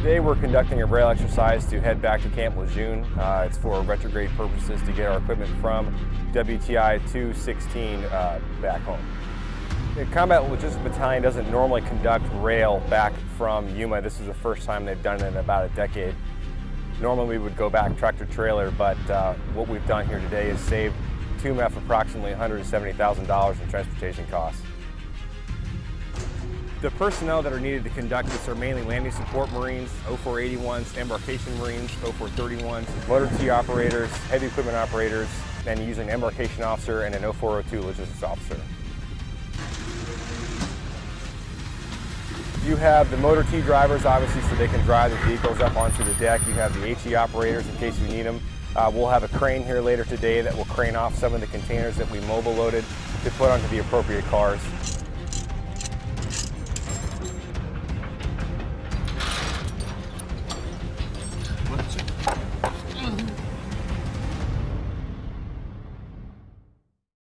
Today we're conducting a rail exercise to head back to Camp Lejeune. Uh, it's for retrograde purposes to get our equipment from WTI 216 uh, back home. The Combat Logistics Battalion doesn't normally conduct rail back from Yuma. This is the first time they've done it in about a decade. Normally we would go back tractor trailer, but uh, what we've done here today is saved II MEF approximately $170,000 in transportation costs. The personnel that are needed to conduct this are mainly landing support Marines, 0481s, embarkation Marines, 0431s, motor T operators, heavy equipment operators, and using an embarkation officer and an 0402 logistics officer. You have the motor T drivers, obviously, so they can drive the vehicles up onto the deck. You have the HE operators in case you need them. Uh, we'll have a crane here later today that will crane off some of the containers that we mobile loaded to put onto the appropriate cars.